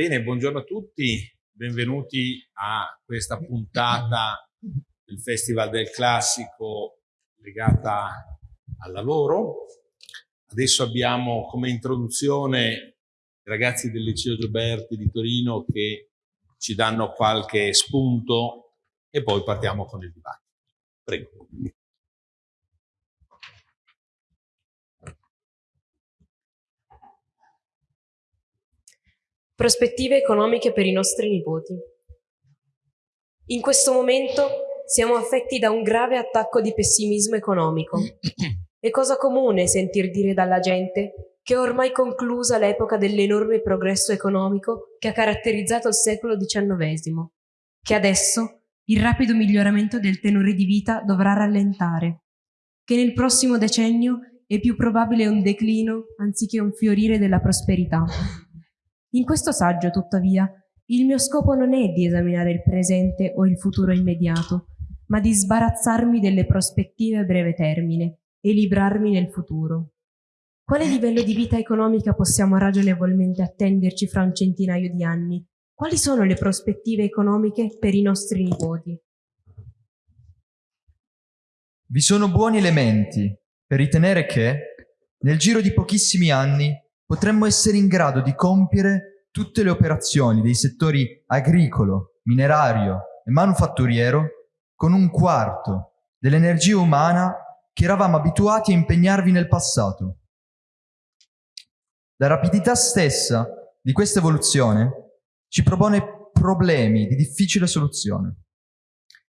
Bene, buongiorno a tutti, benvenuti a questa puntata del Festival del Classico legata al lavoro. Adesso abbiamo come introduzione i ragazzi del Liceo Gioberti di Torino che ci danno qualche spunto e poi partiamo con il dibattito. Prego. Prospettive economiche per i nostri nipoti. In questo momento siamo affetti da un grave attacco di pessimismo economico. È cosa comune sentir dire dalla gente che è ormai conclusa l'epoca dell'enorme progresso economico che ha caratterizzato il secolo XIX, che adesso il rapido miglioramento del tenore di vita dovrà rallentare, che nel prossimo decennio è più probabile un declino anziché un fiorire della prosperità. In questo saggio, tuttavia, il mio scopo non è di esaminare il presente o il futuro immediato, ma di sbarazzarmi delle prospettive a breve termine e librarmi nel futuro. Quale livello di vita economica possiamo ragionevolmente attenderci fra un centinaio di anni? Quali sono le prospettive economiche per i nostri nipoti? Vi sono buoni elementi per ritenere che, nel giro di pochissimi anni, potremmo essere in grado di compiere tutte le operazioni dei settori agricolo, minerario e manufatturiero con un quarto dell'energia umana che eravamo abituati a impegnarvi nel passato. La rapidità stessa di questa evoluzione ci propone problemi di difficile soluzione.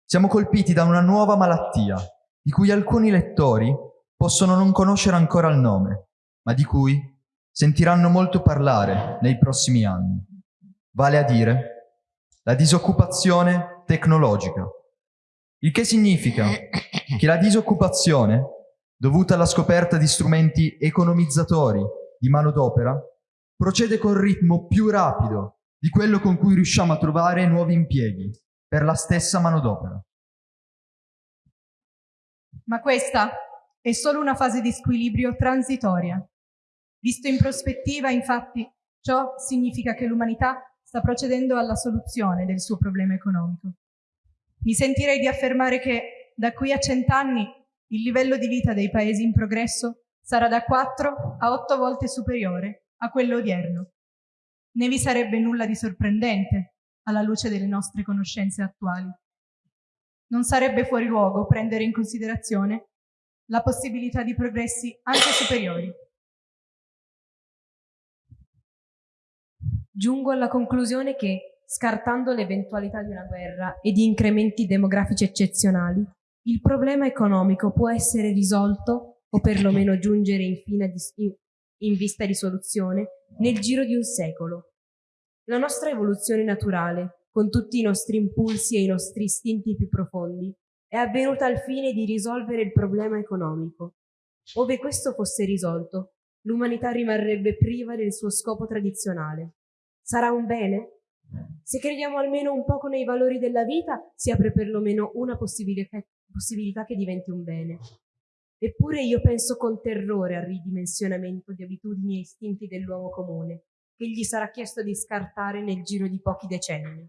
Siamo colpiti da una nuova malattia, di cui alcuni lettori possono non conoscere ancora il nome, ma di cui sentiranno molto parlare nei prossimi anni, vale a dire la disoccupazione tecnologica, il che significa che la disoccupazione, dovuta alla scoperta di strumenti economizzatori di manodopera, procede con ritmo più rapido di quello con cui riusciamo a trovare nuovi impieghi per la stessa manodopera. Ma questa è solo una fase di squilibrio transitoria Visto in prospettiva, infatti, ciò significa che l'umanità sta procedendo alla soluzione del suo problema economico. Mi sentirei di affermare che da qui a cent'anni il livello di vita dei paesi in progresso sarà da 4 a 8 volte superiore a quello odierno. Ne vi sarebbe nulla di sorprendente alla luce delle nostre conoscenze attuali. Non sarebbe fuori luogo prendere in considerazione la possibilità di progressi anche superiori. Giungo alla conclusione che, scartando l'eventualità di una guerra e di incrementi demografici eccezionali, il problema economico può essere risolto, o perlomeno giungere infine in vista di soluzione, nel giro di un secolo. La nostra evoluzione naturale, con tutti i nostri impulsi e i nostri istinti più profondi, è avvenuta al fine di risolvere il problema economico. Ove questo fosse risolto, l'umanità rimarrebbe priva del suo scopo tradizionale, sarà un bene? Se crediamo almeno un poco nei valori della vita, si apre perlomeno una possibilità, che diventi un bene. Eppure io penso con terrore al ridimensionamento di abitudini e istinti dell'uomo comune, che gli sarà chiesto di scartare nel giro di pochi decenni.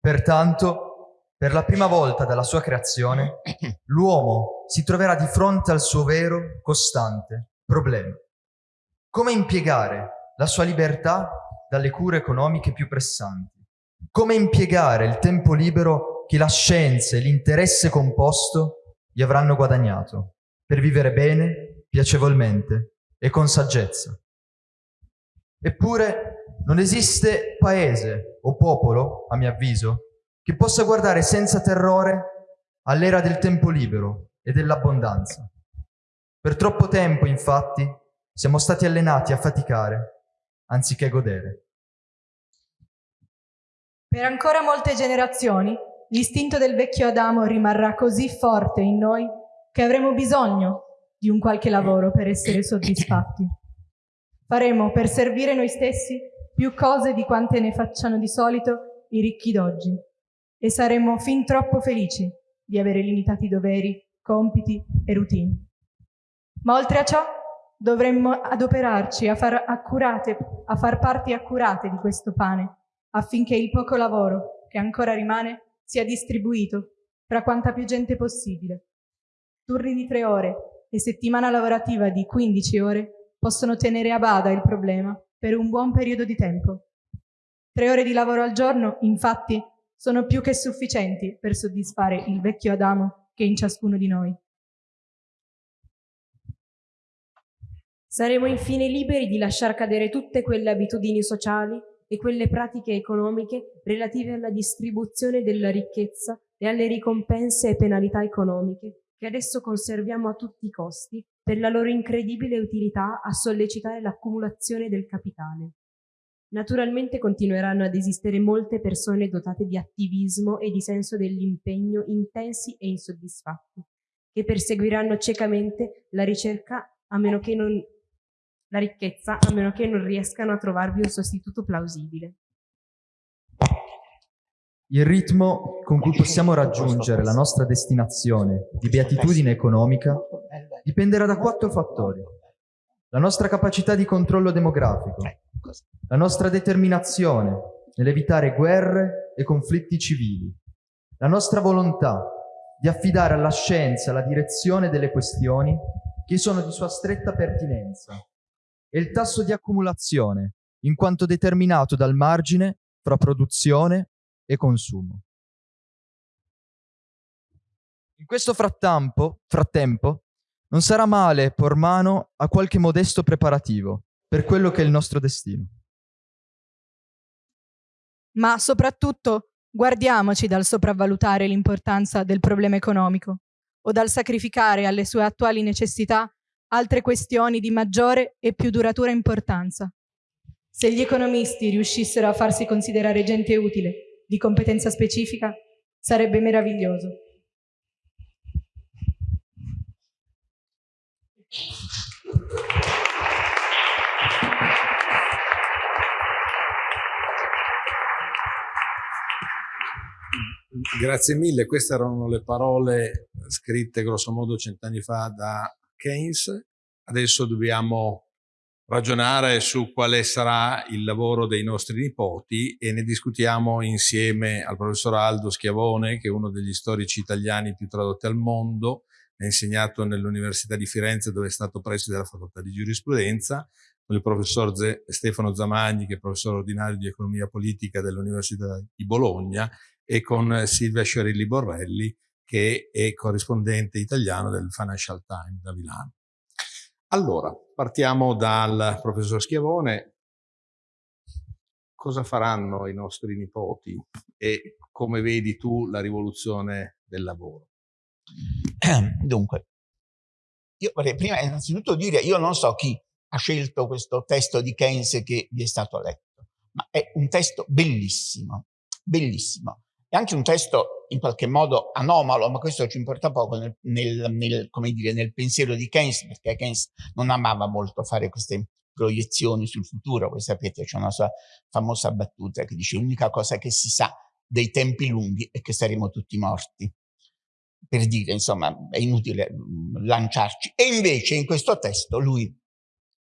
Pertanto, per la prima volta dalla sua creazione, l'uomo si troverà di fronte al suo vero, costante problema. Come impiegare la sua libertà dalle cure economiche più pressanti. Come impiegare il tempo libero che la scienza e l'interesse composto gli avranno guadagnato per vivere bene, piacevolmente e con saggezza. Eppure non esiste paese o popolo, a mio avviso, che possa guardare senza terrore all'era del tempo libero e dell'abbondanza. Per troppo tempo, infatti, siamo stati allenati a faticare anziché godere. Per ancora molte generazioni, l'istinto del vecchio Adamo rimarrà così forte in noi che avremo bisogno di un qualche lavoro per essere soddisfatti. Faremo per servire noi stessi più cose di quante ne facciano di solito i ricchi d'oggi e saremo fin troppo felici di avere limitati doveri, compiti e routine. Ma oltre a ciò, dovremmo adoperarci a far, accurate, a far parti accurate di questo pane, affinché il poco lavoro che ancora rimane sia distribuito fra quanta più gente possibile. Turni di tre ore e settimana lavorativa di 15 ore possono tenere a bada il problema per un buon periodo di tempo. Tre ore di lavoro al giorno, infatti, sono più che sufficienti per soddisfare il vecchio Adamo che è in ciascuno di noi. Saremo infine liberi di lasciar cadere tutte quelle abitudini sociali e quelle pratiche economiche relative alla distribuzione della ricchezza e alle ricompense e penalità economiche che adesso conserviamo a tutti i costi per la loro incredibile utilità a sollecitare l'accumulazione del capitale. Naturalmente continueranno ad esistere molte persone dotate di attivismo e di senso dell'impegno intensi e insoddisfatti, che perseguiranno ciecamente la ricerca a meno che non la ricchezza a meno che non riescano a trovarvi un sostituto plausibile. Il ritmo con cui possiamo raggiungere la nostra destinazione di beatitudine economica dipenderà da quattro fattori. La nostra capacità di controllo demografico, la nostra determinazione nell'evitare guerre e conflitti civili, la nostra volontà di affidare alla scienza la direzione delle questioni che sono di sua stretta pertinenza e il tasso di accumulazione, in quanto determinato dal margine fra produzione e consumo. In questo frattempo, frattempo non sarà male por mano a qualche modesto preparativo per quello che è il nostro destino. Ma soprattutto guardiamoci dal sopravvalutare l'importanza del problema economico o dal sacrificare alle sue attuali necessità altre questioni di maggiore e più duratura importanza. Se gli economisti riuscissero a farsi considerare gente utile di competenza specifica, sarebbe meraviglioso. Grazie mille, queste erano le parole scritte grossomodo cent'anni fa da Keynes. Adesso dobbiamo ragionare su quale sarà il lavoro dei nostri nipoti e ne discutiamo insieme al professor Aldo Schiavone, che è uno degli storici italiani più tradotti al mondo, ha insegnato nell'Università di Firenze dove è stato preside della facoltà di giurisprudenza, con il professor Z Stefano Zamagni, che è professore ordinario di economia politica dell'Università di Bologna, e con Silvia Sciarilli Borrelli, che è corrispondente italiano del Financial Times da Milano. Allora, partiamo dal professor Schiavone. Cosa faranno i nostri nipoti e come vedi tu la rivoluzione del lavoro? Dunque, io vorrei prima innanzitutto dire, io non so chi ha scelto questo testo di Keynes che vi è stato letto, ma è un testo bellissimo, bellissimo. È anche un testo in qualche modo anomalo, ma questo ci importa poco nel, nel, nel, dire, nel pensiero di Keynes, perché Keynes non amava molto fare queste proiezioni sul futuro. Voi sapete, c'è una sua famosa battuta che dice l'unica cosa che si sa dei tempi lunghi è che saremo tutti morti. Per dire, insomma, è inutile mm, lanciarci. E invece in questo testo lui,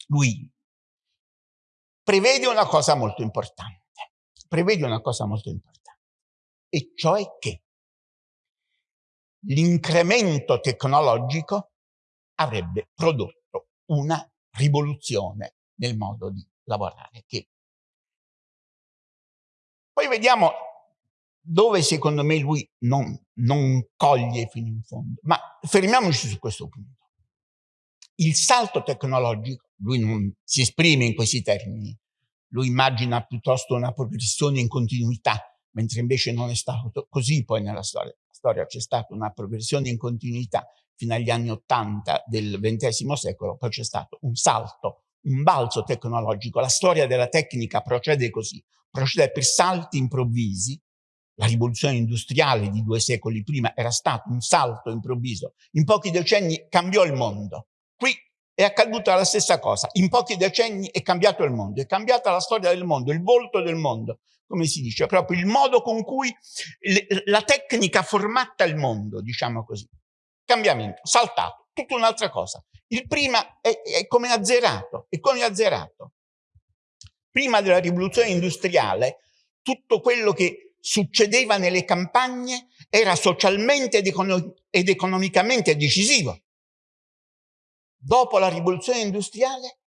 lui prevede una cosa molto importante. Prevede una cosa molto importante. E cioè che l'incremento tecnologico avrebbe prodotto una rivoluzione nel modo di lavorare. Che... Poi vediamo dove secondo me lui non, non coglie fino in fondo. Ma fermiamoci su questo punto. Il salto tecnologico, lui non si esprime in questi termini, lui immagina piuttosto una progressione in continuità, mentre invece non è stato così poi nella storia storia c'è stata una progressione in continuità fino agli anni Ottanta del XX secolo, poi c'è stato un salto, un balzo tecnologico. La storia della tecnica procede così, procede per salti improvvisi. La rivoluzione industriale di due secoli prima era stato un salto improvviso. In pochi decenni cambiò il mondo. Qui è accaduta la stessa cosa. In pochi decenni è cambiato il mondo, è cambiata la storia del mondo, il volto del mondo, come si dice, proprio il modo con cui la tecnica formatta il mondo, diciamo così. Cambiamento, saltato. tutta un'altra cosa. Il prima è, è come azzerato, è come azzerato. Prima della rivoluzione industriale, tutto quello che succedeva nelle campagne era socialmente ed, econo ed economicamente decisivo. Dopo la rivoluzione industriale,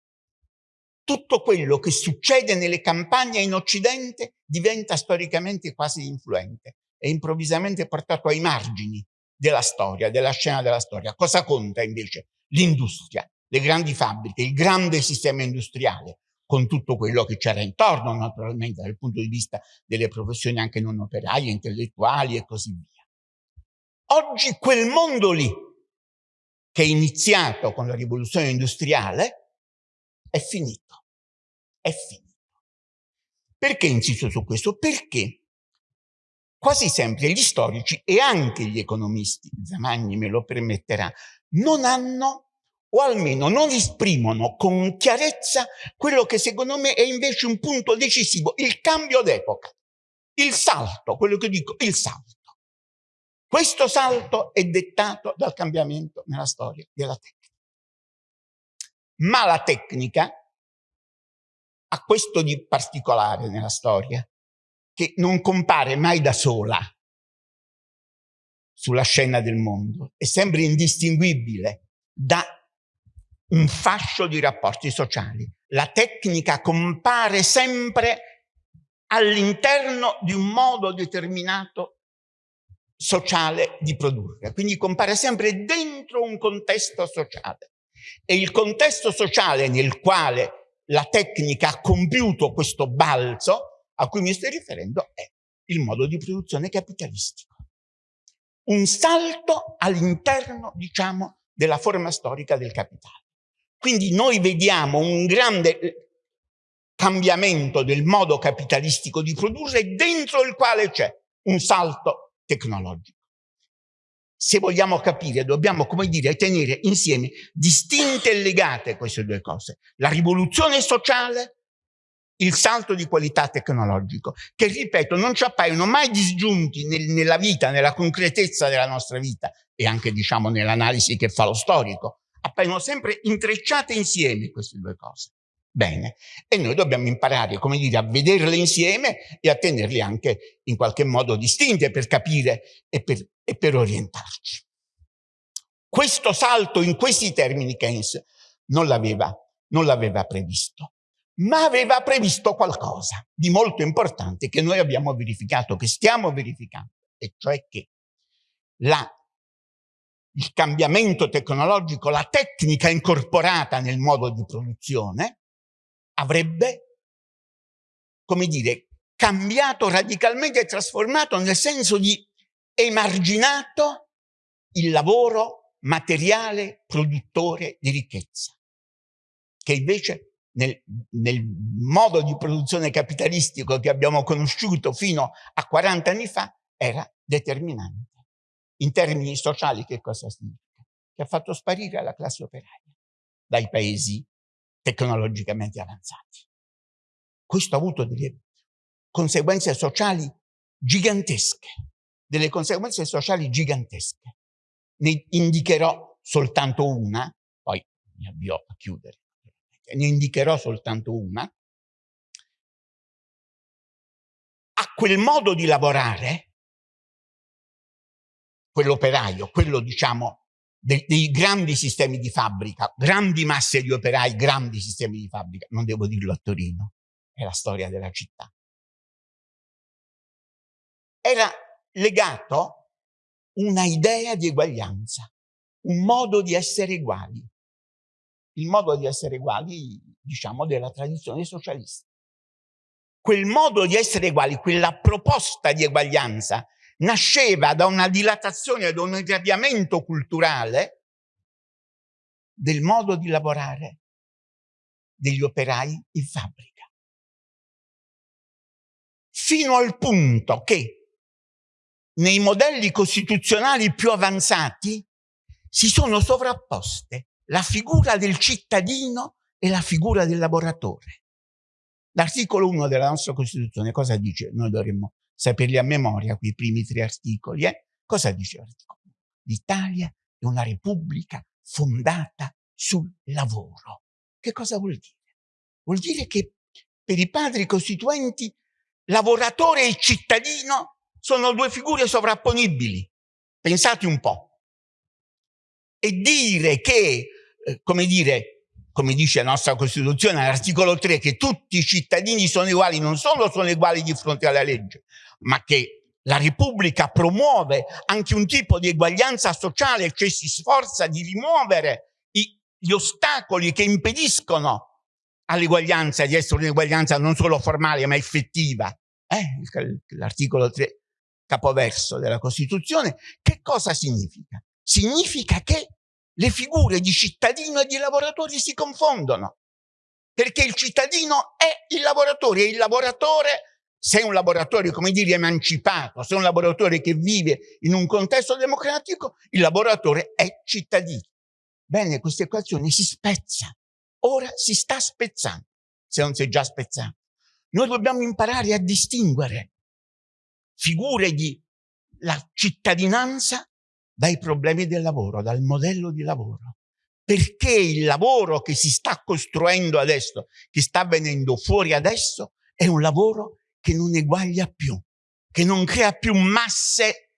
tutto quello che succede nelle campagne in Occidente diventa storicamente quasi influente e improvvisamente portato ai margini della storia, della scena della storia. Cosa conta invece? L'industria, le grandi fabbriche, il grande sistema industriale, con tutto quello che c'era intorno, naturalmente, dal punto di vista delle professioni anche non operaie, intellettuali e così via. Oggi quel mondo lì, che è iniziato con la rivoluzione industriale, è finito. È finito. Perché insisto su questo? Perché quasi sempre gli storici e anche gli economisti, Zamagni me lo permetterà, non hanno o almeno non esprimono con chiarezza quello che secondo me è invece un punto decisivo, il cambio d'epoca, il salto, quello che dico, il salto. Questo salto è dettato dal cambiamento nella storia della tecnica. Ma la tecnica ha questo di particolare nella storia, che non compare mai da sola sulla scena del mondo, è sempre indistinguibile da un fascio di rapporti sociali. La tecnica compare sempre all'interno di un modo determinato sociale di produrre, quindi compare sempre dentro un contesto sociale. E il contesto sociale nel quale la tecnica ha compiuto questo balzo a cui mi sto riferendo è il modo di produzione capitalistico. Un salto all'interno, diciamo, della forma storica del capitale. Quindi noi vediamo un grande eh, cambiamento del modo capitalistico di produrre dentro il quale c'è un salto tecnologico. Se vogliamo capire, dobbiamo, come dire, tenere insieme distinte e legate queste due cose. La rivoluzione sociale il salto di qualità tecnologico, che ripeto non ci appaiono mai disgiunti nel, nella vita, nella concretezza della nostra vita e anche diciamo nell'analisi che fa lo storico, appaiono sempre intrecciate insieme queste due cose. Bene, e noi dobbiamo imparare, come dire, a vederle insieme e a tenerle anche in qualche modo distinte per capire e per, e per orientarci. Questo salto in questi termini Keynes non l'aveva previsto ma aveva previsto qualcosa di molto importante che noi abbiamo verificato, che stiamo verificando, e cioè che la, il cambiamento tecnologico, la tecnica incorporata nel modo di produzione, avrebbe, come dire, cambiato radicalmente e trasformato nel senso di emarginato il lavoro materiale produttore di ricchezza, che invece nel, nel, modo di produzione capitalistico che abbiamo conosciuto fino a 40 anni fa era determinante. In termini sociali che cosa significa? Che ha fatto sparire la classe operaia dai paesi tecnologicamente avanzati. Questo ha avuto delle conseguenze sociali gigantesche, delle conseguenze sociali gigantesche. Ne indicherò soltanto una, poi mi avvio a chiudere ne indicherò soltanto una, a quel modo di lavorare, quell'operaio, quello diciamo dei, dei, grandi sistemi di fabbrica, grandi masse di operai, grandi sistemi di fabbrica, non devo dirlo a Torino, è la storia della città. Era legato una idea di eguaglianza, un modo di essere uguali il modo di essere uguali, diciamo, della tradizione socialista. Quel modo di essere uguali, quella proposta di eguaglianza, nasceva da una dilatazione, da un irradiamento culturale del modo di lavorare degli operai in fabbrica. Fino al punto che nei modelli costituzionali più avanzati si sono sovrapposte la figura del cittadino e la figura del lavoratore. L'articolo 1 della nostra Costituzione cosa dice? Noi dovremmo saperli a memoria, quei primi tre articoli. Eh? Cosa dice l'articolo 1? L'Italia è una repubblica fondata sul lavoro. Che cosa vuol dire? Vuol dire che per i padri costituenti lavoratore e cittadino sono due figure sovrapponibili. Pensate un po'. E dire che, eh, come dire, come dice la nostra Costituzione all'articolo 3, che tutti i cittadini sono uguali, non solo sono uguali di fronte alla legge, ma che la Repubblica promuove anche un tipo di eguaglianza sociale, cioè si sforza di rimuovere i, gli ostacoli che impediscono all'eguaglianza di essere un'eguaglianza non solo formale ma effettiva. Eh? L'articolo 3, capoverso della Costituzione, che cosa significa? Significa che le figure di cittadino e di lavoratore si confondono, perché il cittadino è il lavoratore e il lavoratore se è un lavoratore, come dire, emancipato, se è un lavoratore che vive in un contesto democratico, il lavoratore è cittadino. Bene, questa equazione si spezza. Ora si sta spezzando, se non si è già spezzato. Noi dobbiamo imparare a distinguere figure di la cittadinanza dai problemi del lavoro, dal modello di lavoro. Perché il lavoro che si sta costruendo adesso, che sta venendo fuori adesso, è un lavoro che non eguaglia più, che non crea più masse,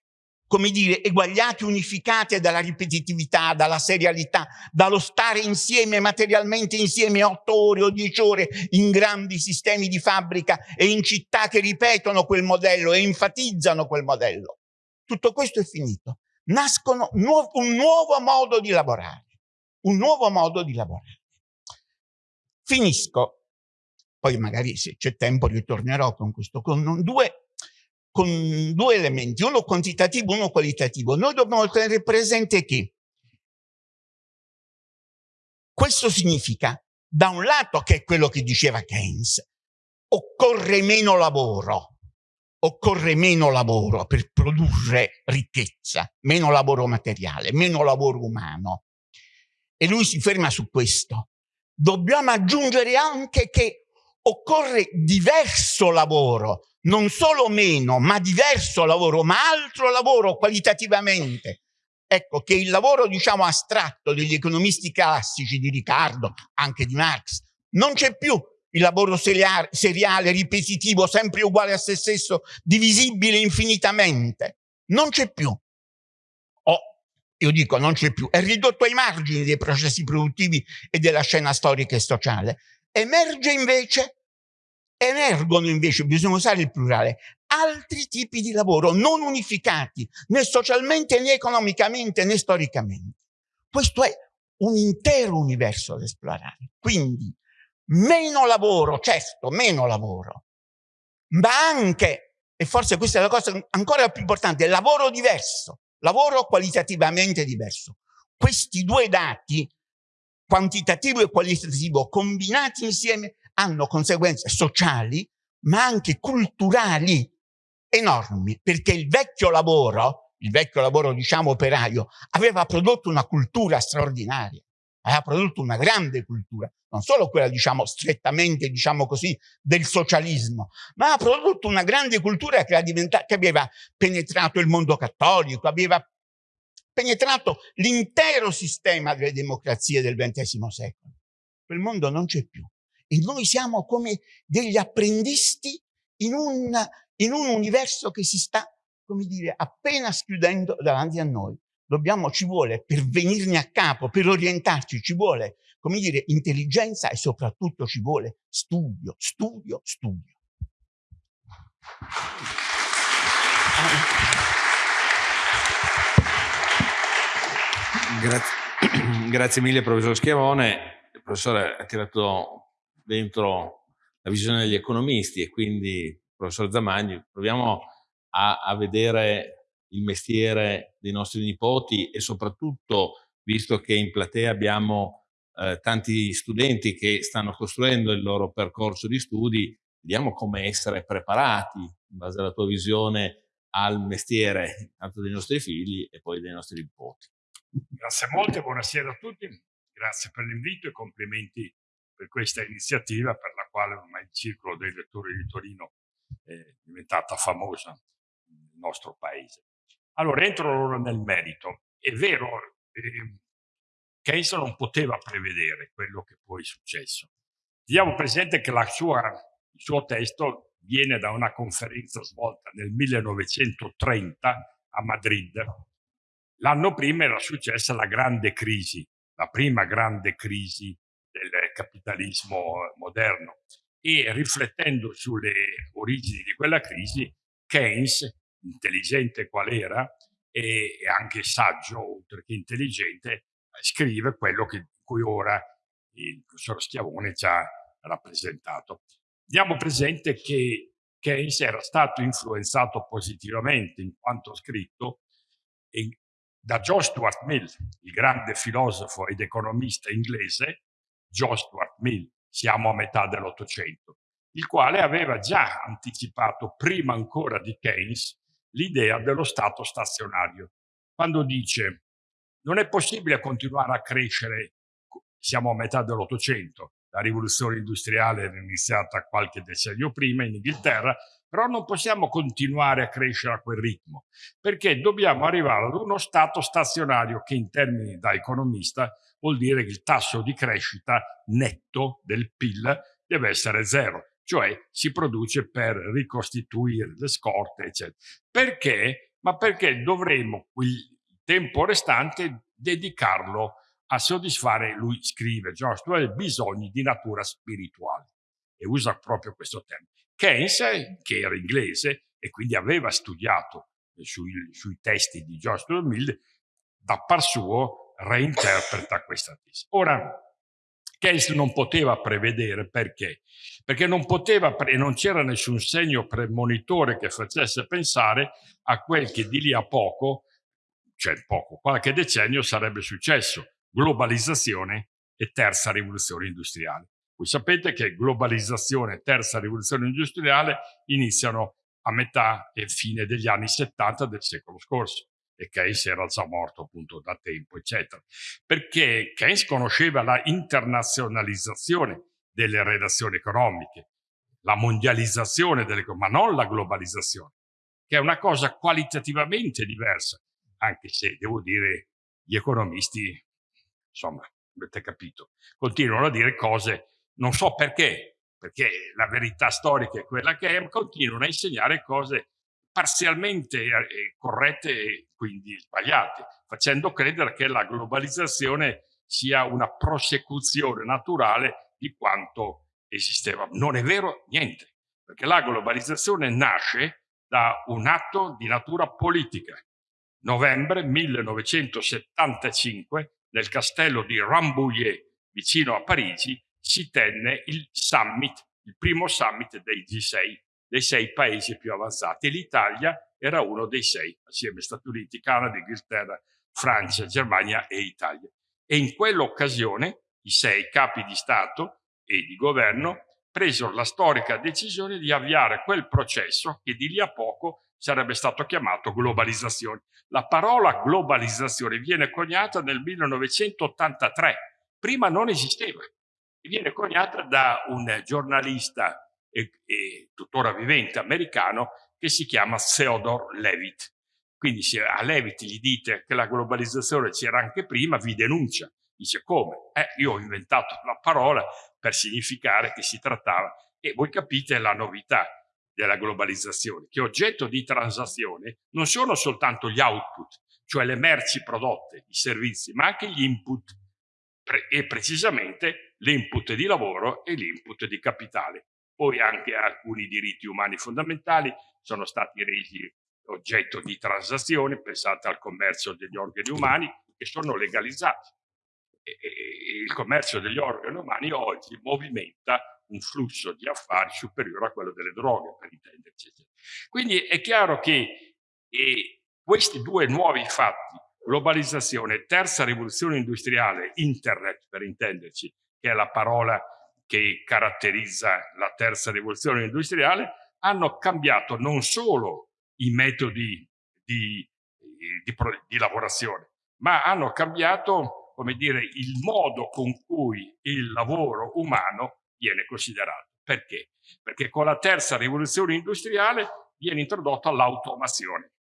come dire, eguagliate, unificate dalla ripetitività, dalla serialità, dallo stare insieme, materialmente insieme, otto ore o dieci ore in grandi sistemi di fabbrica e in città che ripetono quel modello e enfatizzano quel modello. Tutto questo è finito. Nascono nu un nuovo modo di lavorare, un nuovo modo di lavorare. Finisco poi magari se c'è tempo ritornerò con questo, con due, con due elementi, uno quantitativo, uno qualitativo. Noi dobbiamo tenere presente che questo significa, da un lato, che è quello che diceva Keynes, occorre meno lavoro, occorre meno lavoro per produrre ricchezza, meno lavoro materiale, meno lavoro umano. E lui si ferma su questo. Dobbiamo aggiungere anche che occorre diverso lavoro, non solo meno, ma diverso lavoro, ma altro lavoro qualitativamente. Ecco che il lavoro, diciamo, astratto degli economisti classici di Riccardo, anche di Marx, non c'è più il lavoro seriale, ripetitivo, sempre uguale a se stesso, divisibile infinitamente. Non c'è più. O, io dico, non c'è più. È ridotto ai margini dei processi produttivi e della scena storica e sociale. Emerge invece, emergono invece, bisogna usare il plurale, altri tipi di lavoro non unificati né socialmente né economicamente né storicamente. Questo è un intero universo da esplorare. Quindi meno lavoro, certo, meno lavoro, ma anche, e forse questa è la cosa ancora più importante, lavoro diverso, lavoro qualitativamente diverso. Questi due dati quantitativo e qualitativo combinati insieme hanno conseguenze sociali ma anche culturali enormi perché il vecchio lavoro, il vecchio lavoro diciamo operaio, aveva prodotto una cultura straordinaria, aveva prodotto una grande cultura, non solo quella diciamo strettamente diciamo così del socialismo, ma ha prodotto una grande cultura che, che aveva penetrato il mondo cattolico, aveva penetrato l'intero sistema delle democrazie del XX secolo. Quel mondo non c'è più. E noi siamo come degli apprendisti in un, in un universo che si sta, come dire, appena schiudendo davanti a noi. Dobbiamo, ci vuole, per venirne a capo, per orientarci, ci vuole, come dire, intelligenza e soprattutto ci vuole studio, studio, studio. Grazie, grazie mille professor Schiavone. Il professore ha tirato dentro la visione degli economisti e quindi, professor Zamagni, proviamo a, a vedere il mestiere dei nostri nipoti e soprattutto, visto che in platea abbiamo eh, tanti studenti che stanno costruendo il loro percorso di studi, vediamo come essere preparati in base alla tua visione al mestiere, tanto dei nostri figli e poi dei nostri nipoti. Grazie molte, buonasera a tutti, grazie per l'invito e complimenti per questa iniziativa per la quale ormai il Circolo dei Lettori di Torino è diventata famosa nel nostro paese. Allora, entro nel merito. È vero, eh, Keynes non poteva prevedere quello che poi è successo. Diamo presente che sua, il suo testo viene da una conferenza svolta nel 1930 a Madrid. L'anno prima era successa la grande crisi, la prima grande crisi del capitalismo moderno e riflettendo sulle origini di quella crisi, Keynes, intelligente qual era e anche saggio, oltre che intelligente, scrive quello che, cui ora il professor Schiavone ci ha rappresentato. Diamo presente che Keynes era stato influenzato positivamente in quanto scritto da John Stuart Mill, il grande filosofo ed economista inglese, John Stuart Mill, siamo a metà dell'Ottocento, il quale aveva già anticipato, prima ancora di Keynes, l'idea dello Stato stazionario, quando dice non è possibile continuare a crescere, siamo a metà dell'Ottocento, la rivoluzione industriale era iniziata qualche decennio prima in Inghilterra, però non possiamo continuare a crescere a quel ritmo, perché dobbiamo arrivare ad uno stato stazionario che in termini da economista vuol dire che il tasso di crescita netto del PIL deve essere zero, cioè si produce per ricostituire le scorte, eccetera. Perché? Ma perché dovremmo il tempo restante dedicarlo a soddisfare, lui scrive, George Stuart, bisogni di natura spirituale. E usa proprio questo termine. Keynes, che era inglese e quindi aveva studiato sui, sui testi di George Stuart Mill, da par suo reinterpreta questa tesi. Ora, Keynes non poteva prevedere perché? Perché non poteva e non c'era nessun segno premonitore che facesse pensare a quel che di lì a poco, cioè poco, qualche decennio sarebbe successo, globalizzazione e terza rivoluzione industriale. Voi sapete che globalizzazione e terza rivoluzione industriale iniziano a metà e fine degli anni 70 del secolo scorso e Keynes era già morto appunto da tempo, eccetera. Perché Keynes conosceva la internazionalizzazione delle relazioni economiche, la mondializzazione delle ma non la globalizzazione, che è una cosa qualitativamente diversa, anche se devo dire gli economisti insomma, avete capito, continuano a dire cose, non so perché, perché la verità storica è quella che è, continuano a insegnare cose parzialmente eh, corrette e quindi sbagliate, facendo credere che la globalizzazione sia una prosecuzione naturale di quanto esisteva. Non è vero niente, perché la globalizzazione nasce da un atto di natura politica. Novembre 1975 nel castello di Rambouillet, vicino a Parigi, si tenne il summit, il primo summit dei G6, dei sei paesi più avanzati. L'Italia era uno dei sei, assieme a Stati Uniti, Canada, Inghilterra, Francia, Germania e Italia. E in quell'occasione i sei capi di Stato e di governo presero la storica decisione di avviare quel processo che di lì a poco sarebbe stato chiamato globalizzazione. La parola globalizzazione viene coniata nel 1983, prima non esisteva, viene coniata da un giornalista e, e tuttora vivente americano che si chiama Theodore Levitt. Quindi se a Levitt gli dite che la globalizzazione c'era anche prima, vi denuncia. Dice come? Eh, io ho inventato la parola per significare che si trattava e voi capite la novità della globalizzazione, che oggetto di transazione non sono soltanto gli output, cioè le merci prodotte, i servizi, ma anche gli input e precisamente l'input di lavoro e l'input di capitale. Poi anche alcuni diritti umani fondamentali sono stati resi oggetto di transazione, pensate al commercio degli organi umani, che sono legalizzati. E, e, il commercio degli organi umani oggi movimenta un flusso di affari superiore a quello delle droghe, per intenderci. Quindi è chiaro che questi due nuovi fatti, globalizzazione, terza rivoluzione industriale, internet, per intenderci, che è la parola che caratterizza la terza rivoluzione industriale, hanno cambiato non solo i metodi di, di, di lavorazione, ma hanno cambiato come dire, il modo con cui il lavoro umano viene considerato. Perché? Perché con la terza rivoluzione industriale viene introdotta l'automazione.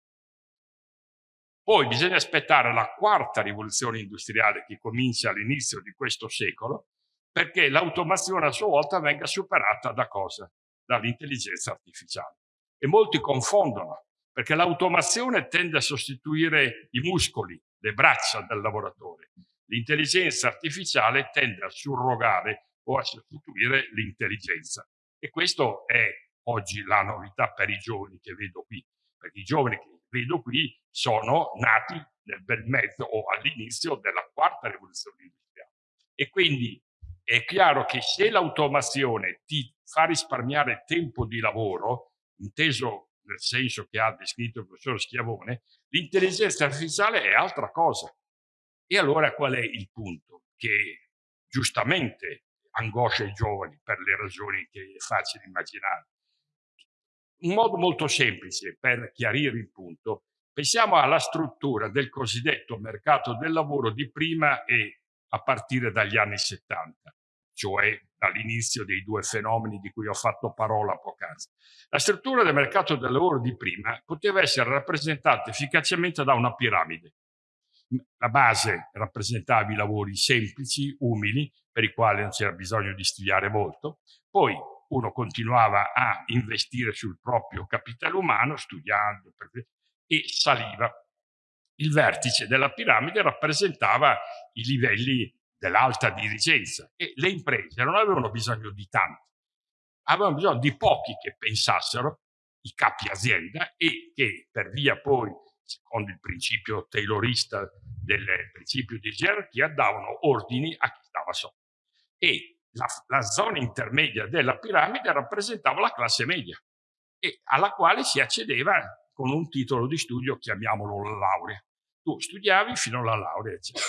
Poi bisogna aspettare la quarta rivoluzione industriale che comincia all'inizio di questo secolo perché l'automazione a sua volta venga superata da cosa? Dall'intelligenza artificiale. E molti confondono perché l'automazione tende a sostituire i muscoli, le braccia del lavoratore. L'intelligenza artificiale tende a surrogare o a sostituire l'intelligenza. E questo è oggi la novità per i giovani che vedo qui, perché i giovani che vedo qui sono nati nel bel mezzo o all'inizio della quarta rivoluzione industriale. E quindi è chiaro che se l'automazione ti fa risparmiare tempo di lavoro, inteso nel senso che ha descritto il professor Schiavone, l'intelligenza artificiale è altra cosa. E allora qual è il punto? Che giustamente angoscia i giovani per le ragioni che è facile immaginare. Un modo molto semplice per chiarire il punto, pensiamo alla struttura del cosiddetto mercato del lavoro di prima e a partire dagli anni 70, cioè dall'inizio dei due fenomeni di cui ho fatto parola poc'anzi. La struttura del mercato del lavoro di prima poteva essere rappresentata efficacemente da una piramide. La base rappresentava i lavori semplici, umili, per i quali non c'era bisogno di studiare molto, poi uno continuava a investire sul proprio capitale umano studiando e saliva. Il vertice della piramide rappresentava i livelli dell'alta dirigenza e le imprese non avevano bisogno di tanti, avevano bisogno di pochi che pensassero, i capi azienda e che per via poi, secondo il principio taylorista del principio di gerarchia, davano ordini a chi stava sotto. E la, la zona intermedia della piramide rappresentava la classe media e alla quale si accedeva con un titolo di studio, chiamiamolo la laurea. Tu studiavi fino alla laurea, eccetera.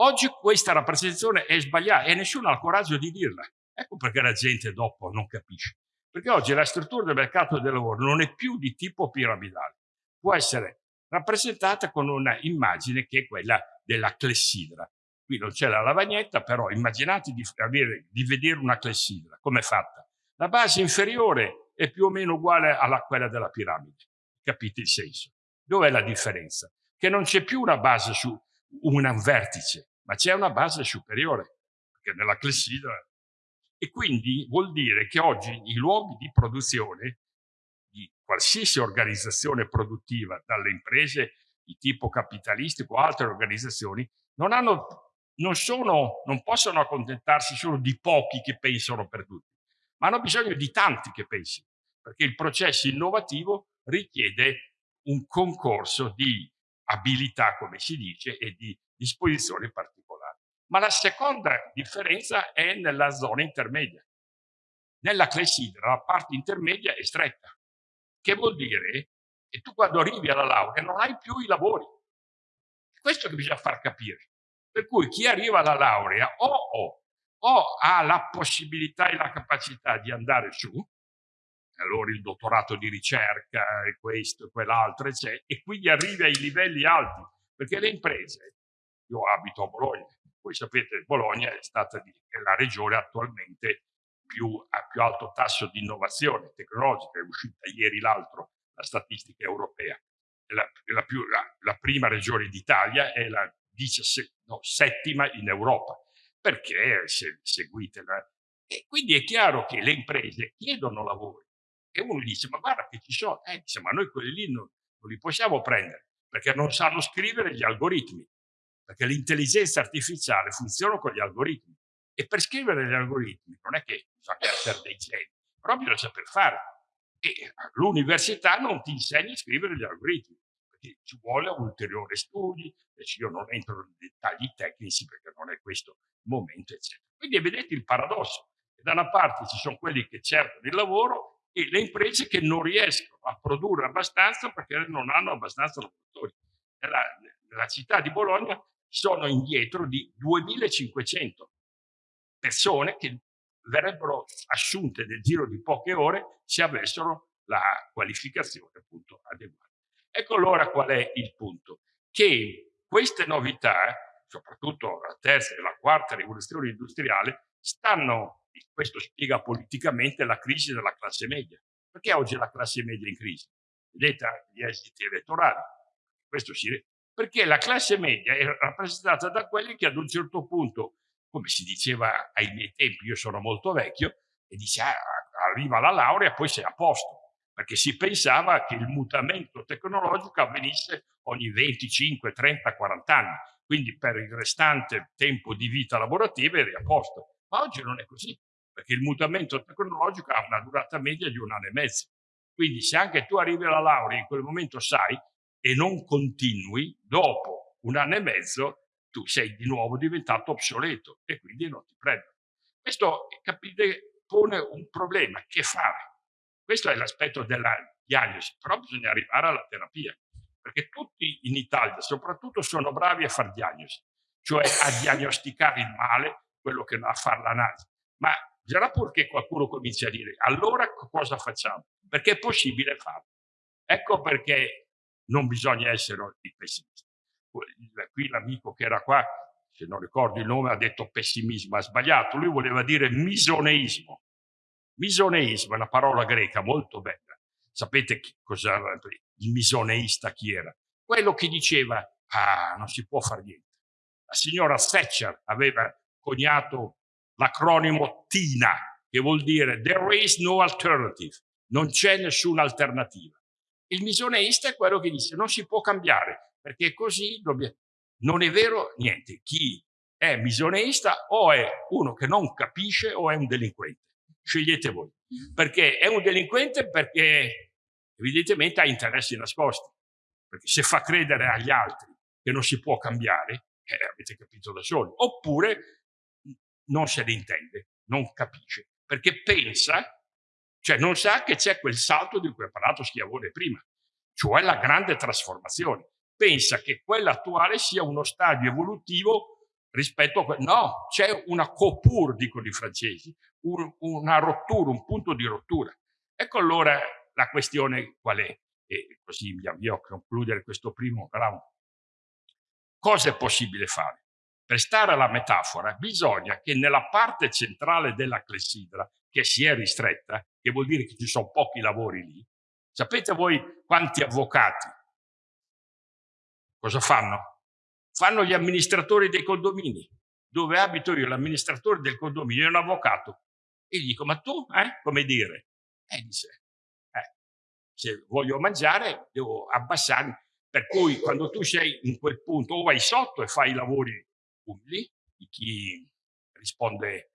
Oggi questa rappresentazione è sbagliata e nessuno ha il coraggio di dirla. Ecco perché la gente dopo non capisce. Perché oggi la struttura del mercato del lavoro non è più di tipo piramidale. Può essere rappresentata con una immagine che è quella della clessidra. Qui non c'è la lavagnetta, però immaginate di, avere, di vedere una clessidra. Come è fatta? La base inferiore è più o meno uguale a quella della piramide. Capite il senso? Dov'è la differenza? Che non c'è più una base su un vertice, ma c'è una base superiore, perché nella clessidra. E quindi vuol dire che oggi i luoghi di produzione di qualsiasi organizzazione produttiva, dalle imprese di tipo capitalistico o altre organizzazioni, non hanno non, sono, non possono accontentarsi solo di pochi che pensano per tutti, ma hanno bisogno di tanti che pensino, perché il processo innovativo richiede un concorso di abilità, come si dice, e di disposizioni particolari. Ma la seconda differenza è nella zona intermedia. Nella clessidra la parte intermedia è stretta, che vuol dire che tu quando arrivi alla laurea non hai più i lavori. Questo che bisogna far capire. Per cui chi arriva alla laurea o, o, o ha la possibilità e la capacità di andare su, allora il dottorato di ricerca e questo e quell'altro, eccetera, e quindi arriva ai livelli alti, perché le imprese, io abito a Bologna, voi sapete Bologna è stata la regione attualmente più, a più alto tasso di innovazione tecnologica, è uscita ieri l'altro la statistica europea, la, la, più, la, la prima regione d'Italia è la 17, no, settima in Europa, perché se seguite la... E quindi è chiaro che le imprese chiedono lavori e uno dice ma guarda che ci sono, eh, dice, ma noi quelli lì non, non li possiamo prendere perché non sanno scrivere gli algoritmi, perché l'intelligenza artificiale funziona con gli algoritmi e per scrivere gli algoritmi non è che bisogna essere dei geni, però bisogna saper fare. E l'università non ti insegna a scrivere gli algoritmi, perché ci vuole ulteriori studi, Invece io non entro nei dettagli tecnici perché non è questo il momento, eccetera. Quindi vedete il paradosso. Da una parte ci sono quelli che cercano il lavoro e le imprese che non riescono a produrre abbastanza perché non hanno abbastanza lavoratori. Nella, nella città di Bologna sono indietro di 2500 persone che verrebbero assunte nel giro di poche ore se avessero la qualificazione appunto adeguata. Ecco allora qual è il punto, che queste novità, soprattutto la terza e la quarta rivoluzione industriale, stanno, questo spiega politicamente la crisi della classe media. Perché oggi la classe media è in crisi? Vedete gli esiti elettorali. Perché la classe media è rappresentata da quelli che ad un certo punto, come si diceva ai miei tempi, io sono molto vecchio, e dice ah, arriva la laurea e poi sei a posto, perché si pensava che il mutamento tecnologico avvenisse ogni 25, 30, 40 anni, quindi per il restante tempo di vita lavorativa eri a posto. Ma oggi non è così, perché il mutamento tecnologico ha una durata media di un anno e mezzo. Quindi se anche tu arrivi alla laurea in quel momento sai e non continui, dopo un anno e mezzo tu sei di nuovo diventato obsoleto e quindi non ti prendono. Questo, capite, pone un problema. Che fare? Questo è l'aspetto della diagnosi, però bisogna arrivare alla terapia, perché tutti in Italia soprattutto sono bravi a fare diagnosi, cioè a diagnosticare il male, quello che va a fare l'analisi. Ma Già purché qualcuno cominci a dire allora cosa facciamo? Perché è possibile farlo. Ecco perché non bisogna essere pessimisti. Qui l'amico che era qua, se non ricordo il nome, ha detto pessimismo, ha sbagliato. Lui voleva dire misoneismo. Misoneismo è una parola greca molto bella. Sapete cosa il misoneista chi era? Quello che diceva, ah, non si può fare niente. La signora Thatcher aveva coniato l'acronimo TINA, che vuol dire There is no alternative, non c'è nessuna alternativa. Il misioneista è quello che dice non si può cambiare, perché così dobbiamo... Non è vero niente. Chi è misioneista o è uno che non capisce o è un delinquente. Scegliete voi. Perché è un delinquente perché evidentemente ha interessi nascosti. Perché se fa credere agli altri che non si può cambiare, eh, avete capito da soli. Oppure non se ne intende, non capisce, perché pensa, cioè non sa che c'è quel salto di cui ha parlato Schiavone prima, cioè la grande trasformazione. Pensa che quella attuale sia uno stadio evolutivo rispetto a quello. No, c'è una coupure, dicono i francesi, un, una rottura, un punto di rottura. Ecco allora la questione qual è, e così mi avvio a concludere questo primo round. Cosa è possibile fare? Per stare alla metafora, bisogna che nella parte centrale della clessidra, che si è ristretta, che vuol dire che ci sono pochi lavori lì, sapete voi quanti avvocati cosa fanno? Fanno gli amministratori dei condomini. Dove abito io, l'amministratore del condominio è un avvocato. E gli dico, ma tu, eh? Come dire? E dice, eh, se voglio mangiare devo abbassarmi. Per cui quando tu sei in quel punto o vai sotto e fai i lavori umili, di chi risponde,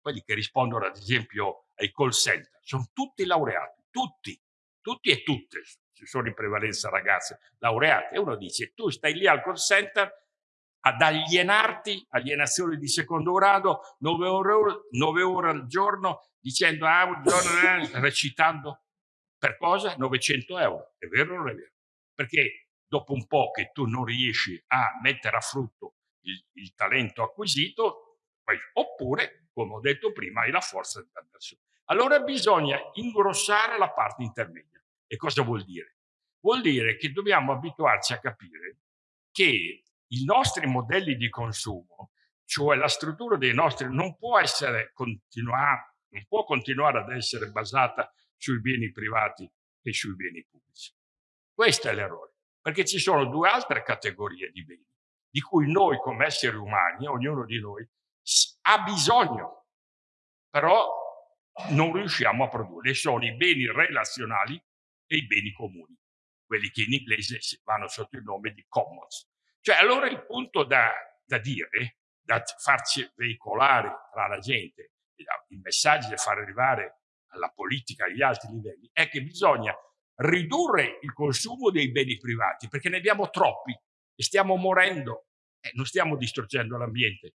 quelli che rispondono ad esempio ai call center, sono tutti laureati, tutti, tutti e tutte, ci sono in prevalenza ragazze laureate, e uno dice tu stai lì al call center ad alienarti, alienazione di secondo grado, 9 ore, 9 ore al giorno, dicendo ah, un giorno, eh, recitando per cosa? 900 euro. È vero o non è vero? Perché dopo un po' che tu non riesci a mettere a frutto il, il talento acquisito, oppure, come ho detto prima, hai la forza dell'avversario. Allora bisogna ingrossare la parte intermedia. E cosa vuol dire? Vuol dire che dobbiamo abituarci a capire che i nostri modelli di consumo, cioè la struttura dei nostri, non può, essere continuare, non può continuare ad essere basata sui beni privati e sui beni pubblici. Questo è l'errore, perché ci sono due altre categorie di beni di cui noi come esseri umani, ognuno di noi, ha bisogno, però non riusciamo a produrre. Sono i beni relazionali e i beni comuni, quelli che in inglese vanno sotto il nome di commons. Cioè allora il punto da, da dire, da farci veicolare tra la gente, i messaggi da far arrivare alla politica agli altri livelli, è che bisogna ridurre il consumo dei beni privati, perché ne abbiamo troppi stiamo morendo, eh, non stiamo distruggendo l'ambiente.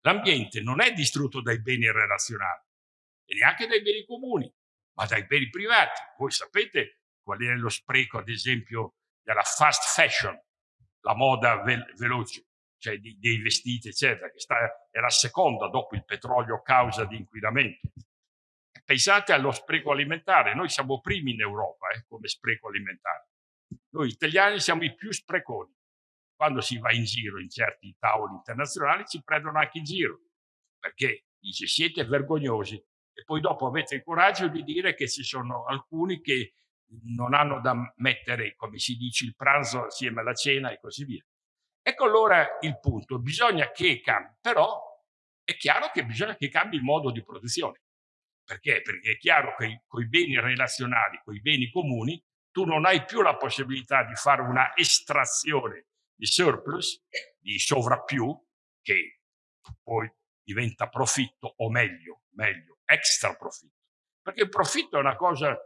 L'ambiente non è distrutto dai beni relazionali e neanche dai beni comuni, ma dai beni privati. Voi sapete qual è lo spreco, ad esempio, della fast fashion, la moda ve veloce, cioè di, dei vestiti, eccetera, che sta, è la seconda dopo il petrolio causa di inquinamento. Pensate allo spreco alimentare, noi siamo primi in Europa eh, come spreco alimentare. Noi italiani siamo i più spreconi quando si va in giro in certi tavoli internazionali ci prendono anche in giro, perché dice siete vergognosi e poi dopo avete il coraggio di dire che ci sono alcuni che non hanno da mettere, come si dice, il pranzo assieme alla cena e così via. Ecco allora il punto, bisogna che cambi, però è chiaro che bisogna che cambi il modo di produzione. Perché? Perché è chiaro che con i beni relazionali, con i beni comuni, tu non hai più la possibilità di fare una estrazione di surplus, di sovrappiù, che poi diventa profitto, o meglio, meglio, extra profitto. Perché il profitto è una cosa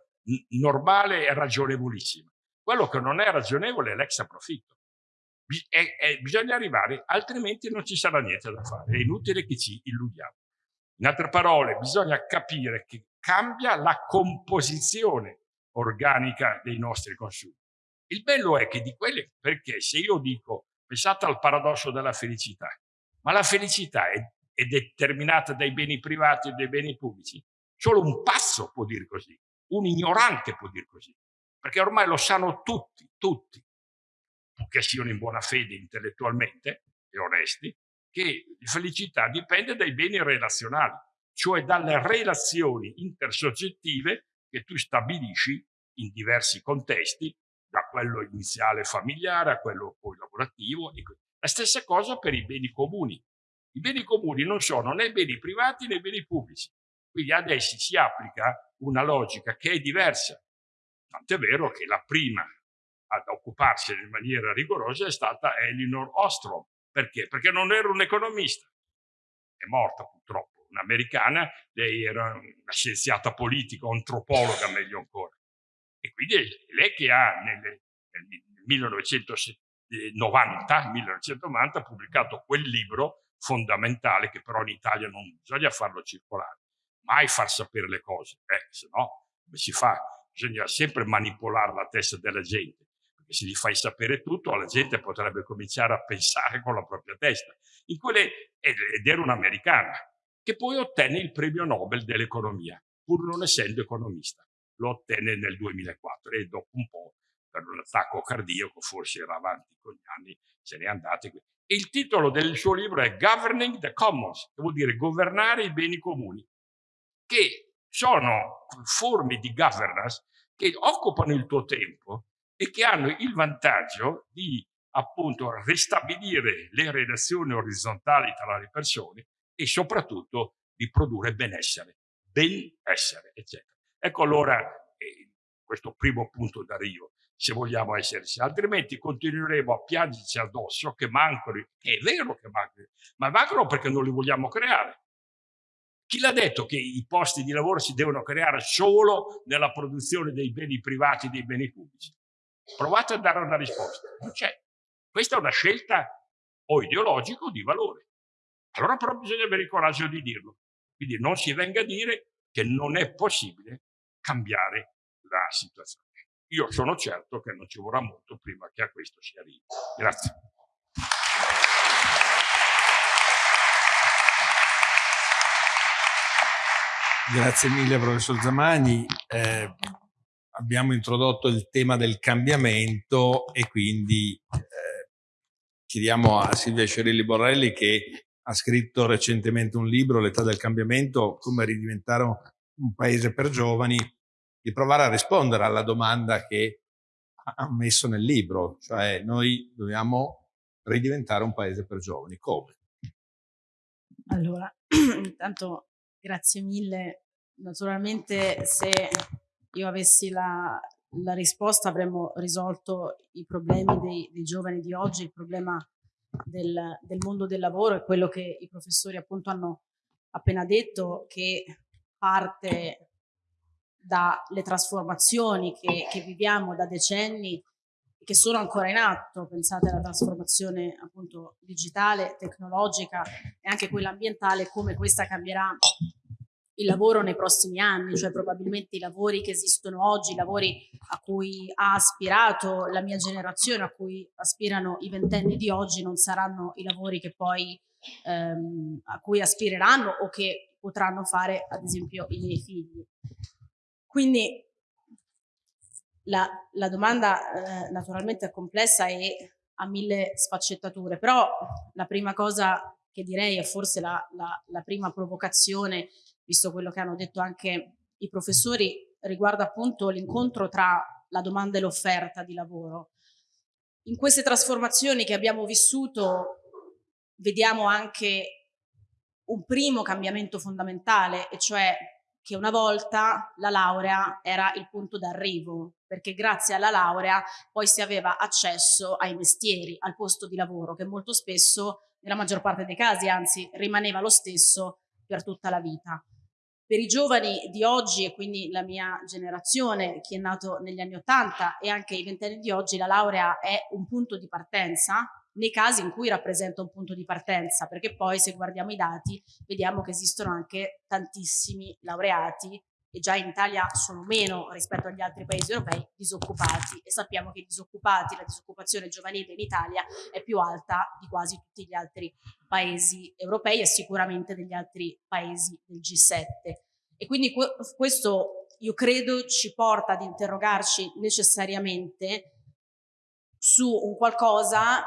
normale e ragionevolissima. Quello che non è ragionevole è l'extra profitto. E, e bisogna arrivare, altrimenti non ci sarà niente da fare. È inutile che ci illudiamo. In altre parole, bisogna capire che cambia la composizione organica dei nostri consumi. Il bello è che di quelle, perché se io dico, pensate al paradosso della felicità, ma la felicità è, è determinata dai beni privati e dai beni pubblici, solo un passo può dire così, un ignorante può dire così, perché ormai lo sanno tutti, tutti, che siano in buona fede intellettualmente e onesti, che felicità dipende dai beni relazionali, cioè dalle relazioni intersoggettive che tu stabilisci in diversi contesti, quello iniziale familiare a quello poi lavorativo. La stessa cosa per i beni comuni. I beni comuni non sono né beni privati né beni pubblici. Quindi adesso si applica una logica che è diversa. Tant'è vero che la prima ad occuparsene in maniera rigorosa è stata Elinor Ostrom. Perché? Perché non era un economista. È morta purtroppo, un'americana, lei era una scienziata politica, antropologa meglio ancora. E quindi è lei che ha nel, nel 1990, 1990 pubblicato quel libro fondamentale che però in Italia non bisogna farlo circolare, mai far sapere le cose, eh, se no come si fa? Bisogna sempre manipolare la testa della gente e se gli fai sapere tutto, la gente potrebbe cominciare a pensare con la propria testa. Quelle, ed era un'americana, che poi ottenne il premio Nobel dell'economia, pur non essendo economista. Lo ottenne nel 2004 e dopo un po', per un attacco cardiaco, forse era avanti con gli anni, se n'è andato. Il titolo del suo libro è Governing the Commons, che vuol dire governare i beni comuni, che sono forme di governance che occupano il tuo tempo e che hanno il vantaggio di appunto ristabilire le relazioni orizzontali tra le persone e soprattutto di produrre benessere, benessere, eccetera. Ecco allora eh, questo primo punto da Rio, se vogliamo esserci, altrimenti continueremo a piangerci addosso che mancano, che è vero che mancano, ma mancano perché non li vogliamo creare. Chi l'ha detto che i posti di lavoro si devono creare solo nella produzione dei beni privati e dei beni pubblici? Provate a dare una risposta. Non c'è. Questa è una scelta o ideologica o di valore. Allora però bisogna avere il coraggio di dirlo. Quindi non si venga a dire che non è possibile cambiare la situazione. Io sono certo che non ci vorrà molto prima che a questo si arrivi. Grazie. Grazie mille professor Zamagni. Eh, abbiamo introdotto il tema del cambiamento e quindi eh, chiediamo a Silvia Cerilli Borrelli che ha scritto recentemente un libro, L'età del cambiamento, come ridiventare un paese per giovani, di provare a rispondere alla domanda che ha messo nel libro, cioè noi dobbiamo ridiventare un paese per giovani. Come? Allora, intanto grazie mille. Naturalmente se io avessi la, la risposta avremmo risolto i problemi dei, dei, giovani di oggi, il problema del, del mondo del lavoro è quello che i professori appunto hanno appena detto che parte dalle trasformazioni che, che viviamo da decenni che sono ancora in atto, pensate alla trasformazione appunto digitale, tecnologica e anche quella ambientale, come questa cambierà il lavoro nei prossimi anni, cioè probabilmente i lavori che esistono oggi, i lavori a cui ha aspirato la mia generazione, a cui aspirano i ventenni di oggi, non saranno i lavori che poi ehm, a cui aspireranno o che potranno fare ad esempio i miei figli. Quindi la, la domanda eh, naturalmente è complessa e ha mille sfaccettature, però la prima cosa che direi è forse la, la, la prima provocazione visto quello che hanno detto anche i professori, riguarda appunto l'incontro tra la domanda e l'offerta di lavoro. In queste trasformazioni che abbiamo vissuto vediamo anche un primo cambiamento fondamentale, e cioè che una volta la laurea era il punto d'arrivo, perché grazie alla laurea poi si aveva accesso ai mestieri, al posto di lavoro, che molto spesso, nella maggior parte dei casi, anzi, rimaneva lo stesso per tutta la vita. Per i giovani di oggi e quindi la mia generazione, chi è nato negli anni Ottanta e anche i ventenni di oggi, la laurea è un punto di partenza nei casi in cui rappresenta un punto di partenza, perché poi se guardiamo i dati vediamo che esistono anche tantissimi laureati e già in Italia sono meno rispetto agli altri paesi europei disoccupati e sappiamo che i disoccupati, la disoccupazione giovanile in Italia è più alta di quasi tutti gli altri paesi europei e sicuramente degli altri paesi del G7. E quindi questo io credo ci porta ad interrogarci necessariamente su un qualcosa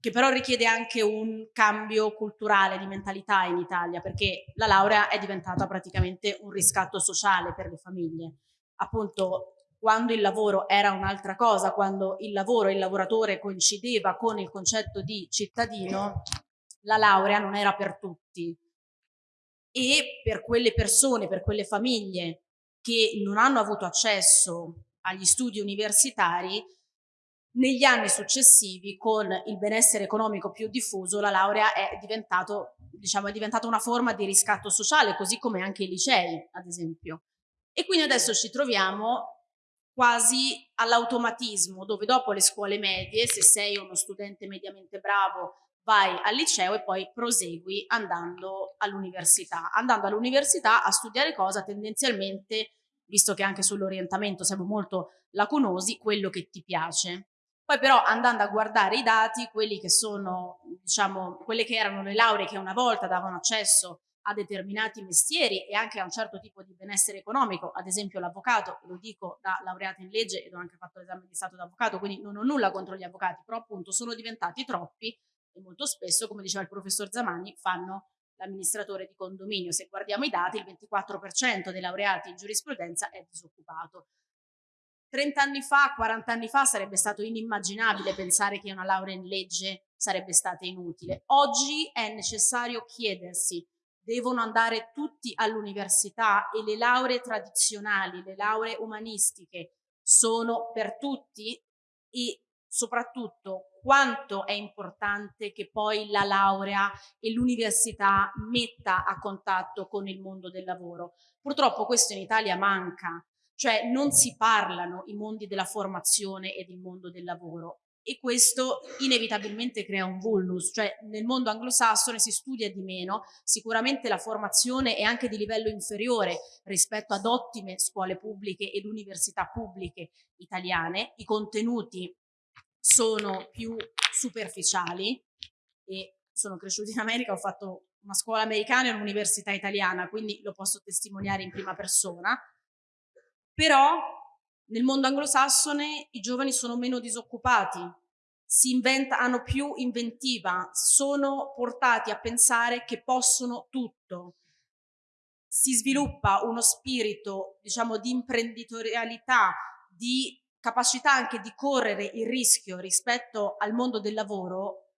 che però richiede anche un cambio culturale di mentalità in Italia, perché la laurea è diventata praticamente un riscatto sociale per le famiglie. Appunto, quando il lavoro era un'altra cosa, quando il lavoro e il lavoratore coincideva con il concetto di cittadino, la laurea non era per tutti. E per quelle persone, per quelle famiglie che non hanno avuto accesso agli studi universitari, negli anni successivi, con il benessere economico più diffuso, la laurea è, diciamo, è diventata una forma di riscatto sociale, così come anche i licei, ad esempio. E quindi adesso ci troviamo quasi all'automatismo, dove dopo le scuole medie, se sei uno studente mediamente bravo, vai al liceo e poi prosegui andando all'università. Andando all'università a studiare cosa tendenzialmente, visto che anche sull'orientamento siamo molto lacunosi, quello che ti piace. Poi però andando a guardare i dati, quelli che sono, diciamo, quelle che erano le lauree che una volta davano accesso a determinati mestieri e anche a un certo tipo di benessere economico, ad esempio l'avvocato, lo dico da laureata in legge ed ho anche fatto l'esame di stato d'avvocato, quindi non ho nulla contro gli avvocati, però appunto sono diventati troppi e molto spesso, come diceva il professor Zamani, fanno l'amministratore di condominio. Se guardiamo i dati, il 24% dei laureati in giurisprudenza è disoccupato. 30 anni fa, 40 anni fa sarebbe stato inimmaginabile pensare che una laurea in legge sarebbe stata inutile. Oggi è necessario chiedersi, devono andare tutti all'università e le lauree tradizionali, le lauree umanistiche sono per tutti e soprattutto quanto è importante che poi la laurea e l'università metta a contatto con il mondo del lavoro. Purtroppo questo in Italia manca cioè non si parlano i mondi della formazione ed il mondo del lavoro. E questo inevitabilmente crea un vulnus, cioè nel mondo anglosassone si studia di meno, sicuramente la formazione è anche di livello inferiore rispetto ad ottime scuole pubbliche ed università pubbliche italiane, i contenuti sono più superficiali e sono cresciuta in America, ho fatto una scuola americana e un'università italiana, quindi lo posso testimoniare in prima persona, però nel mondo anglosassone i giovani sono meno disoccupati, inventa, hanno più inventiva, sono portati a pensare che possono tutto. Si sviluppa uno spirito, diciamo, di imprenditorialità, di capacità anche di correre il rischio rispetto al mondo del lavoro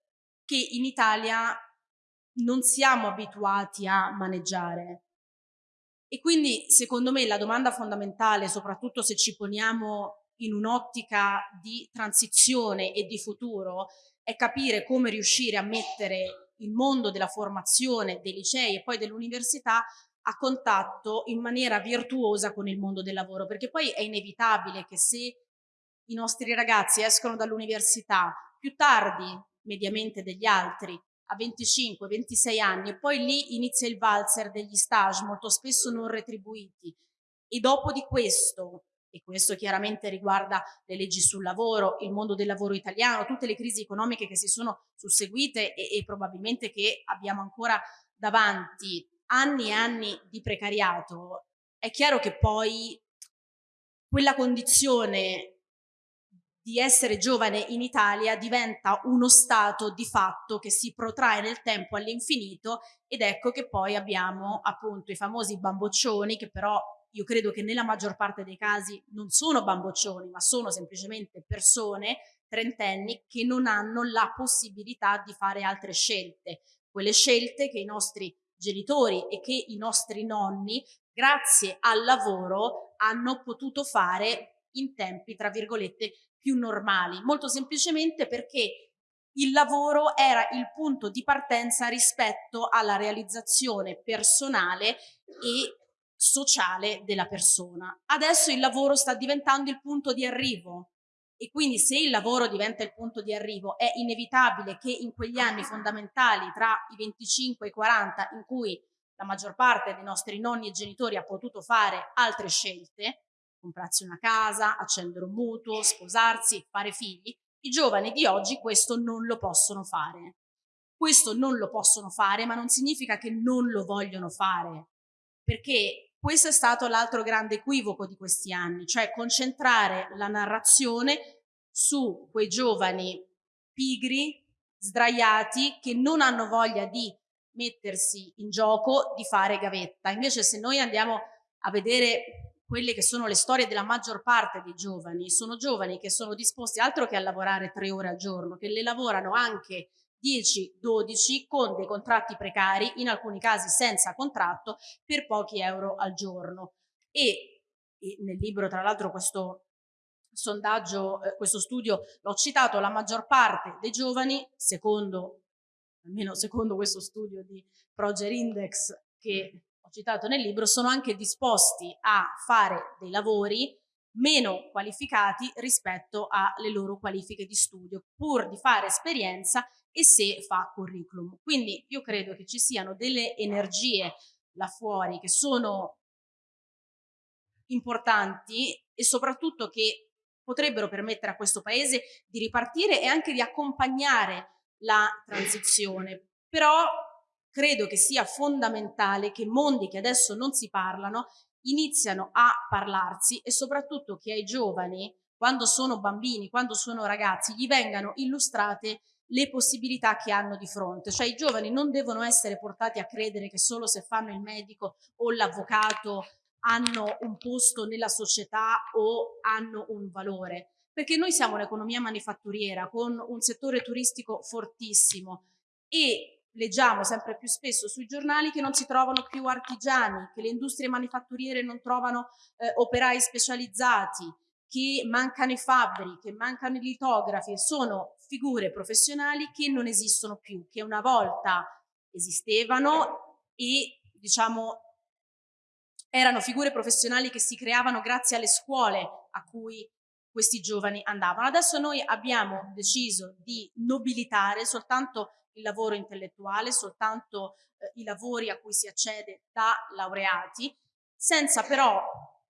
che in Italia non siamo abituati a maneggiare. E quindi secondo me la domanda fondamentale, soprattutto se ci poniamo in un'ottica di transizione e di futuro, è capire come riuscire a mettere il mondo della formazione, dei licei e poi dell'università a contatto in maniera virtuosa con il mondo del lavoro, perché poi è inevitabile che se i nostri ragazzi escono dall'università più tardi mediamente degli altri a 25-26 anni e poi lì inizia il valzer degli stage molto spesso non retribuiti. E dopo di questo e questo chiaramente riguarda le leggi sul lavoro, il mondo del lavoro italiano, tutte le crisi economiche che si sono susseguite e, e probabilmente che abbiamo ancora davanti, anni e anni di precariato, è chiaro che poi quella condizione di essere giovane in Italia diventa uno stato di fatto che si protrae nel tempo all'infinito ed ecco che poi abbiamo appunto i famosi bamboccioni che però io credo che nella maggior parte dei casi non sono bamboccioni, ma sono semplicemente persone trentenni che non hanno la possibilità di fare altre scelte, quelle scelte che i nostri genitori e che i nostri nonni, grazie al lavoro, hanno potuto fare in tempi, tra virgolette, più normali, molto semplicemente perché il lavoro era il punto di partenza rispetto alla realizzazione personale e sociale della persona. Adesso il lavoro sta diventando il punto di arrivo e quindi se il lavoro diventa il punto di arrivo è inevitabile che in quegli anni fondamentali tra i 25 e i 40 in cui la maggior parte dei nostri nonni e genitori ha potuto fare altre scelte, comprarsi una casa, accendere un mutuo, sposarsi, fare figli, i giovani di oggi questo non lo possono fare. Questo non lo possono fare, ma non significa che non lo vogliono fare, perché questo è stato l'altro grande equivoco di questi anni, cioè concentrare la narrazione su quei giovani pigri, sdraiati, che non hanno voglia di mettersi in gioco, di fare gavetta. Invece se noi andiamo a vedere quelle che sono le storie della maggior parte dei giovani, sono giovani che sono disposti altro che a lavorare tre ore al giorno, che le lavorano anche 10-12 con dei contratti precari, in alcuni casi senza contratto, per pochi euro al giorno. E, e nel libro, tra l'altro, questo sondaggio, eh, questo studio l'ho citato, la maggior parte dei giovani, secondo, almeno secondo questo studio di Proger Index che ho citato nel libro, sono anche disposti a fare dei lavori meno qualificati rispetto alle loro qualifiche di studio, pur di fare esperienza e se fa curriculum. Quindi io credo che ci siano delle energie là fuori che sono importanti e soprattutto che potrebbero permettere a questo paese di ripartire e anche di accompagnare la transizione. Però credo che sia fondamentale che mondi che adesso non si parlano iniziano a parlarsi e soprattutto che ai giovani, quando sono bambini, quando sono ragazzi, gli vengano illustrate le possibilità che hanno di fronte. Cioè i giovani non devono essere portati a credere che solo se fanno il medico o l'avvocato hanno un posto nella società o hanno un valore. Perché noi siamo un'economia manifatturiera con un settore turistico fortissimo e leggiamo sempre più spesso sui giornali che non si trovano più artigiani, che le industrie manifatturiere non trovano eh, operai specializzati, che mancano i fabbri, che mancano i litografi, sono figure professionali che non esistono più, che una volta esistevano e diciamo erano figure professionali che si creavano grazie alle scuole a cui questi giovani andavano. Adesso noi abbiamo deciso di nobilitare soltanto il lavoro intellettuale, soltanto eh, i lavori a cui si accede da laureati, senza però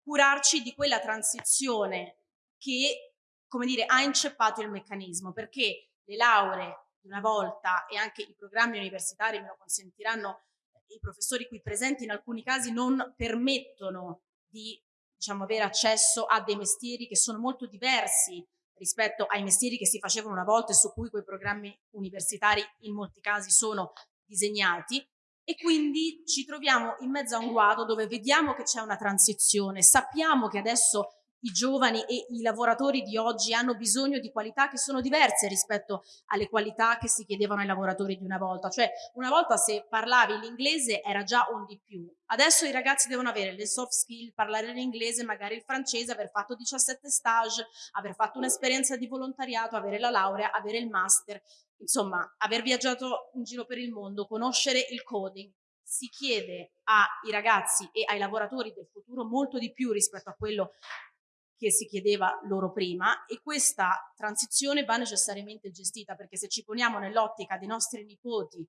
curarci di quella transizione che, come dire, ha inceppato il meccanismo, perché le lauree una volta e anche i programmi universitari me lo consentiranno i professori qui presenti in alcuni casi non permettono di diciamo, avere accesso a dei mestieri che sono molto diversi rispetto ai mestieri che si facevano una volta e su cui quei programmi universitari in molti casi sono disegnati. E quindi ci troviamo in mezzo a un guado dove vediamo che c'è una transizione, sappiamo che adesso i giovani e i lavoratori di oggi hanno bisogno di qualità che sono diverse rispetto alle qualità che si chiedevano ai lavoratori di una volta. Cioè, una volta se parlavi l'inglese era già un di più. Adesso i ragazzi devono avere le soft skill, parlare l'inglese, magari il francese, aver fatto 17 stage, aver fatto un'esperienza di volontariato, avere la laurea, avere il master, insomma, aver viaggiato in giro per il mondo, conoscere il coding. Si chiede ai ragazzi e ai lavoratori del futuro molto di più rispetto a quello che si chiedeva loro prima e questa transizione va necessariamente gestita perché se ci poniamo nell'ottica dei nostri nipoti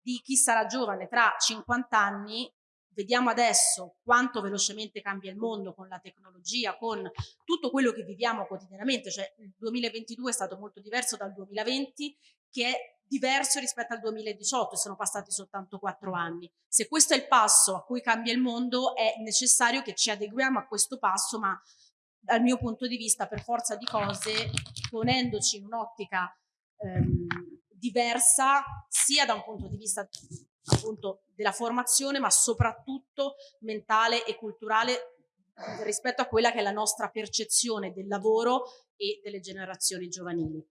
di chi sarà giovane tra 50 anni vediamo adesso quanto velocemente cambia il mondo con la tecnologia, con tutto quello che viviamo quotidianamente, cioè il 2022 è stato molto diverso dal 2020 che è diverso rispetto al 2018 e sono passati soltanto quattro anni. Se questo è il passo a cui cambia il mondo è necessario che ci adeguiamo a questo passo ma dal mio punto di vista, per forza di cose, ponendoci in un'ottica ehm, diversa, sia da un punto di vista appunto della formazione, ma soprattutto mentale e culturale rispetto a quella che è la nostra percezione del lavoro e delle generazioni giovanili.